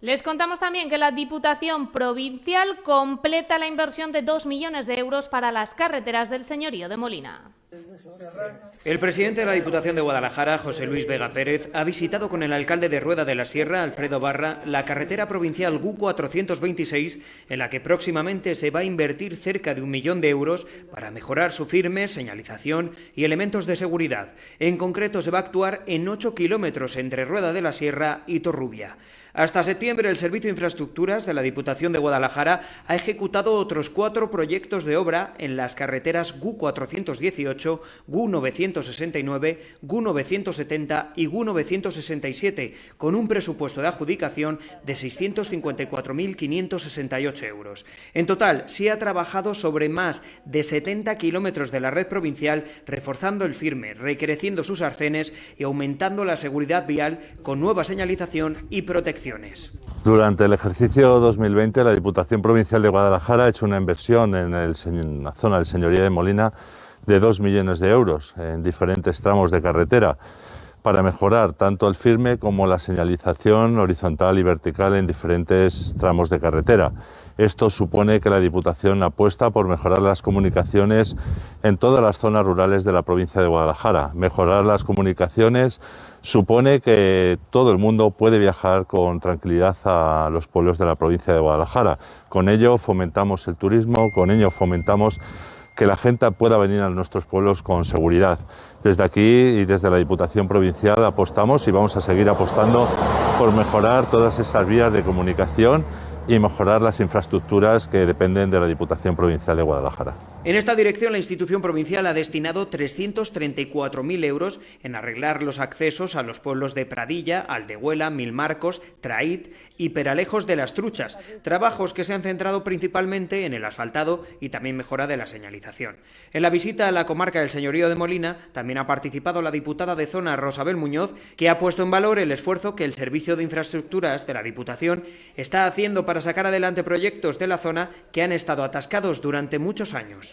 Les contamos también que la Diputación Provincial completa la inversión de 2 millones de euros para las carreteras del Señorío de Molina. El presidente de la Diputación de Guadalajara, José Luis Vega Pérez, ha visitado con el alcalde de Rueda de la Sierra, Alfredo Barra, la carretera provincial GU 426, en la que próximamente se va a invertir cerca de un millón de euros para mejorar su firme, señalización y elementos de seguridad. En concreto, se va a actuar en 8 kilómetros entre Rueda de la Sierra y Torrubia. Hasta septiembre, el Servicio de Infraestructuras de la Diputación de Guadalajara ha ejecutado otros cuatro proyectos de obra en las carreteras GU 418, GU 969, GU 970 y GU 967, con un presupuesto de adjudicación de 654.568 euros. En total, se ha trabajado sobre más de 70 kilómetros de la red provincial, reforzando el firme, recreciendo sus arcenes y aumentando la seguridad vial con nueva señalización y protección. Durante el ejercicio 2020, la Diputación Provincial de Guadalajara ha hecho una inversión en, la zona del Señoría de Molina de 2 millones de euros en diferentes tramos de carretera para mejorar tanto el firme como la señalización horizontal y vertical en diferentes tramos de carretera. Esto supone que la Diputación apuesta por mejorar las comunicaciones en todas las zonas rurales de la provincia de Guadalajara. Mejorar las comunicaciones supone que todo el mundo puede viajar con tranquilidad a los pueblos de la provincia de Guadalajara. Con ello fomentamos el turismo, con ello fomentamos que la gente pueda venir a nuestros pueblos con seguridad. Desde aquí y desde la Diputación Provincial apostamos y vamos a seguir apostando por mejorar todas esas vías de comunicación y mejorar las infraestructuras que dependen de la Diputación Provincial de Guadalajara. En esta dirección, la institución provincial ha destinado 334.000 euros en arreglar los accesos a los pueblos de Pradilla, Aldehuela, Milmarcos, Traíd y Peralejos de las Truchas, trabajos que se han centrado principalmente en el asfaltado y también mejora de la señalización. En la visita a la comarca del Señorío de Molina también ha participado la diputada de zona Rosabel Muñoz, que ha puesto en valor el esfuerzo que el Servicio de Infraestructuras de la Diputación está haciendo para sacar adelante proyectos de la zona que han estado atascados durante muchos años.